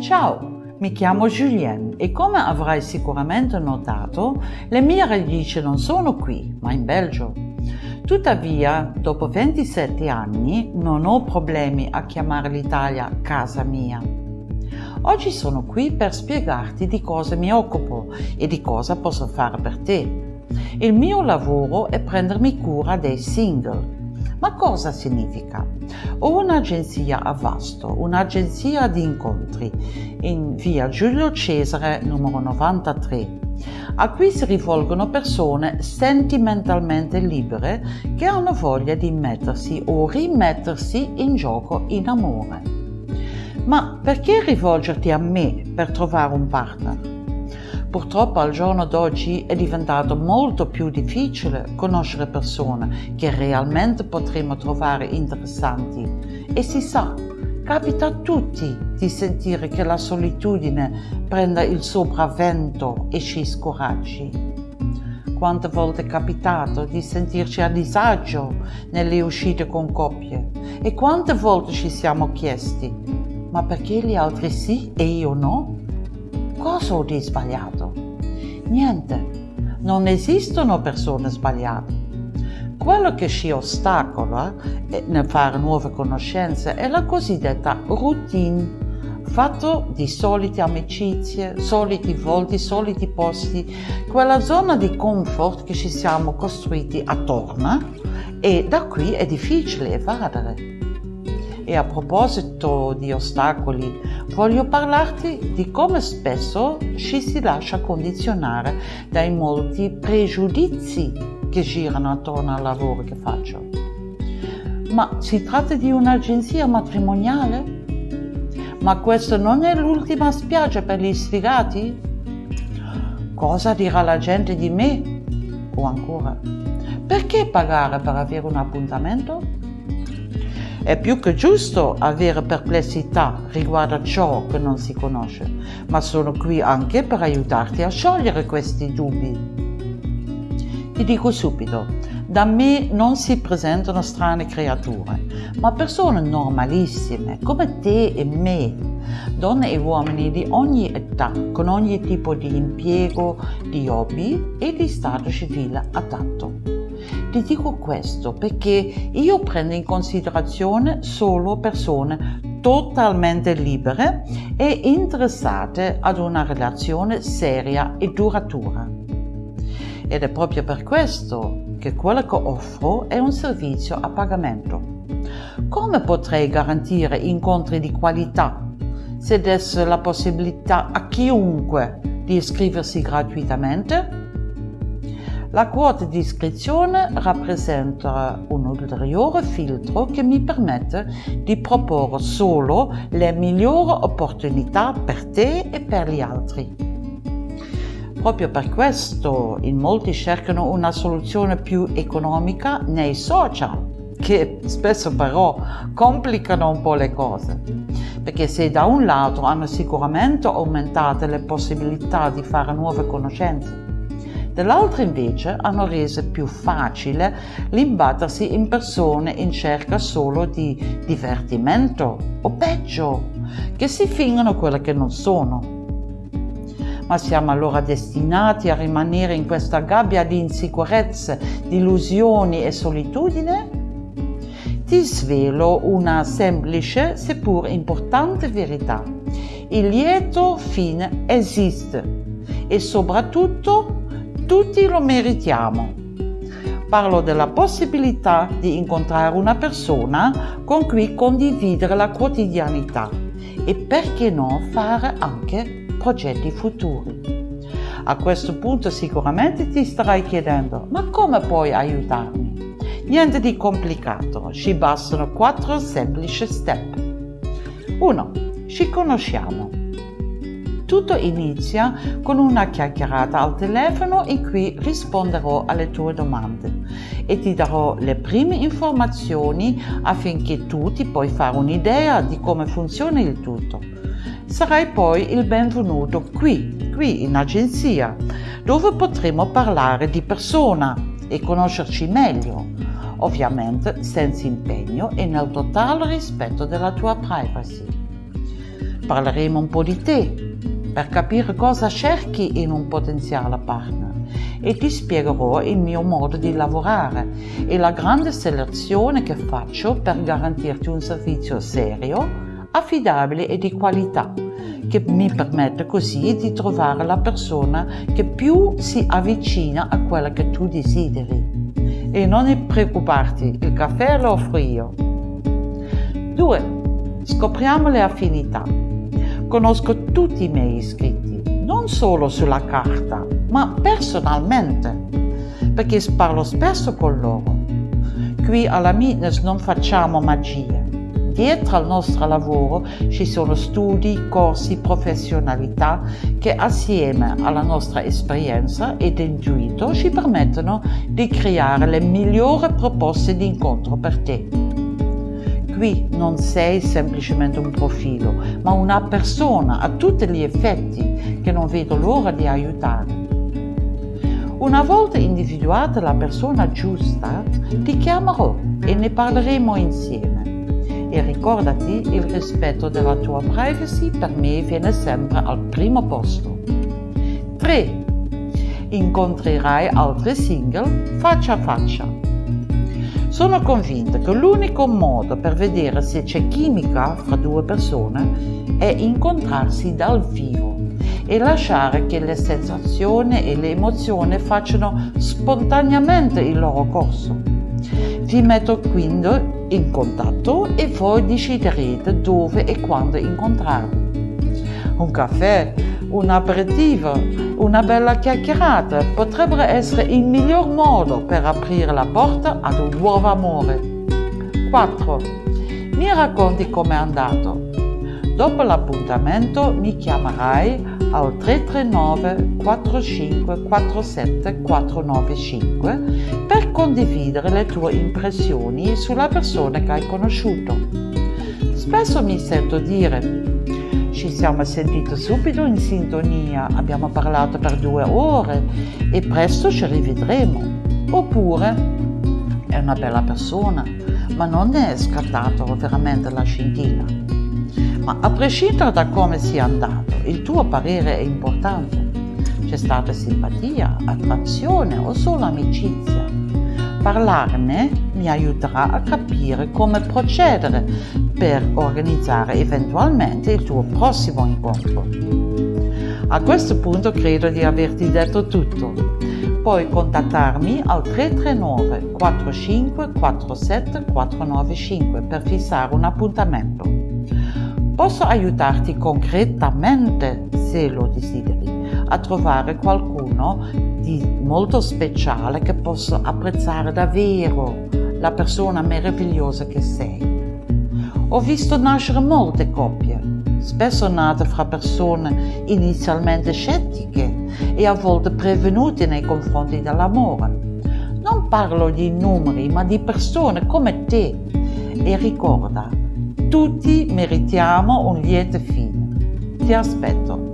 Ciao, mi chiamo Julien e come avrai sicuramente notato, le mie radici non sono qui, ma in Belgio. Tuttavia, dopo 27 anni, non ho problemi a chiamare l'Italia casa mia. Oggi sono qui per spiegarti di cosa mi occupo e di cosa posso fare per te. Il mio lavoro è prendermi cura dei single ma cosa significa? Ho un'agenzia a Vasto, un'agenzia di incontri in via Giulio Cesare numero 93 a cui si rivolgono persone sentimentalmente libere che hanno voglia di mettersi o rimettersi in gioco in amore. Ma perché rivolgerti a me per trovare un partner? Purtroppo al giorno d'oggi è diventato molto più difficile conoscere persone che realmente potremmo trovare interessanti e si sa, capita a tutti di sentire che la solitudine prenda il sopravvento e ci scoraggi. Quante volte è capitato di sentirci a disagio nelle uscite con coppie e quante volte ci siamo chiesti ma perché gli altri sì e io no? Cosa ho di sbagliato? Niente, non esistono persone sbagliate. Quello che ci ostacola nel fare nuove conoscenze è la cosiddetta routine, fatto di solite amicizie, soliti volti, soliti posti, quella zona di comfort che ci siamo costruiti attorno e da qui è difficile evadere. E a proposito di ostacoli, voglio parlarti di come spesso ci si lascia condizionare dai molti pregiudizi che girano attorno al lavoro che faccio. Ma si tratta di un'agenzia matrimoniale? Ma questa non è l'ultima spiaggia per gli sfigati? Cosa dirà la gente di me? O ancora, perché pagare per avere un appuntamento? È più che giusto avere perplessità riguardo a ciò che non si conosce, ma sono qui anche per aiutarti a sciogliere questi dubbi. Ti dico subito, da me non si presentano strane creature, ma persone normalissime, come te e me, donne e uomini di ogni età, con ogni tipo di impiego, di hobby e di stato civile adatto. Ti dico questo perché io prendo in considerazione solo persone totalmente libere e interessate ad una relazione seria e duratura. Ed è proprio per questo che quello che offro è un servizio a pagamento. Come potrei garantire incontri di qualità se desse la possibilità a chiunque di iscriversi gratuitamente? La quota di iscrizione rappresenta un ulteriore filtro che mi permette di proporre solo le migliori opportunità per te e per gli altri. Proprio per questo in molti cercano una soluzione più economica nei social, che spesso però complicano un po' le cose. Perché se da un lato hanno sicuramente aumentato le possibilità di fare nuove conoscenze, dall'altra invece hanno reso più facile l'imbattersi in persone in cerca solo di divertimento o peggio, che si fingono quelle che non sono. Ma siamo allora destinati a rimanere in questa gabbia di insicurezze, di illusioni e solitudine? Ti svelo una semplice seppur importante verità. Il lieto fine esiste e soprattutto tutti lo meritiamo. Parlo della possibilità di incontrare una persona con cui condividere la quotidianità e perché no fare anche progetti futuri. A questo punto sicuramente ti starai chiedendo, ma come puoi aiutarmi? Niente di complicato, ci bastano quattro semplici step. 1. Ci conosciamo. Tutto inizia con una chiacchierata al telefono in cui risponderò alle tue domande e ti darò le prime informazioni affinché tu ti puoi fare un'idea di come funziona il tutto. Sarai poi il benvenuto qui, qui in agenzia, dove potremo parlare di persona e conoscerci meglio, ovviamente senza impegno e nel totale rispetto della tua privacy. Parleremo un po' di te per capire cosa cerchi in un potenziale partner e ti spiegherò il mio modo di lavorare e la grande selezione che faccio per garantirti un servizio serio, affidabile e di qualità che mi permette così di trovare la persona che più si avvicina a quella che tu desideri. E non preoccuparti, il caffè lo offro io. 2. Scopriamo le affinità. Conosco tutti i miei iscritti, non solo sulla carta, ma personalmente, perché parlo spesso con loro. Qui alla Mitness non facciamo magie. Dietro al nostro lavoro ci sono studi, corsi, professionalità che assieme alla nostra esperienza ed intuito ci permettono di creare le migliori proposte di incontro per te qui non sei semplicemente un profilo, ma una persona a tutti gli effetti che non vedo l'ora di aiutare. Una volta individuata la persona giusta, ti chiamerò e ne parleremo insieme. E ricordati, il rispetto della tua privacy per me viene sempre al primo posto. 3. Incontrerai altri single faccia a faccia sono convinta che l'unico modo per vedere se c'è chimica fra due persone è incontrarsi dal vivo e lasciare che le sensazioni e le emozioni facciano spontaneamente il loro corso. Vi metto quindi in contatto e voi deciderete dove e quando incontrarvi. Un caffè, un aperitivo, una bella chiacchierata potrebbero essere il miglior modo per aprire la porta ad un nuovo amore. 4. Mi racconti com'è andato. Dopo l'appuntamento mi chiamerai al 339 45 47 495 per condividere le tue impressioni sulla persona che hai conosciuto. Spesso mi sento dire ci siamo sentiti subito in sintonia, abbiamo parlato per due ore e presto ci rivedremo. Oppure è una bella persona, ma non è scattato veramente la scintilla. Ma a prescindere da come sia andato, il tuo parere è importante. C'è stata simpatia, attrazione o solo amicizia? Parlarne mi aiuterà a capire come procedere per organizzare eventualmente il tuo prossimo incontro. A questo punto credo di averti detto tutto. Puoi contattarmi al 339 45 47 495 per fissare un appuntamento. Posso aiutarti concretamente, se lo desideri, a trovare qualcuno di molto speciale che possa apprezzare davvero la persona meravigliosa che sei. Ho visto nascere molte coppie, spesso nate fra persone inizialmente scettiche e a volte prevenute nei confronti dell'amore. Non parlo di numeri, ma di persone come te. E ricorda, tutti meritiamo un lieto fine. Ti aspetto.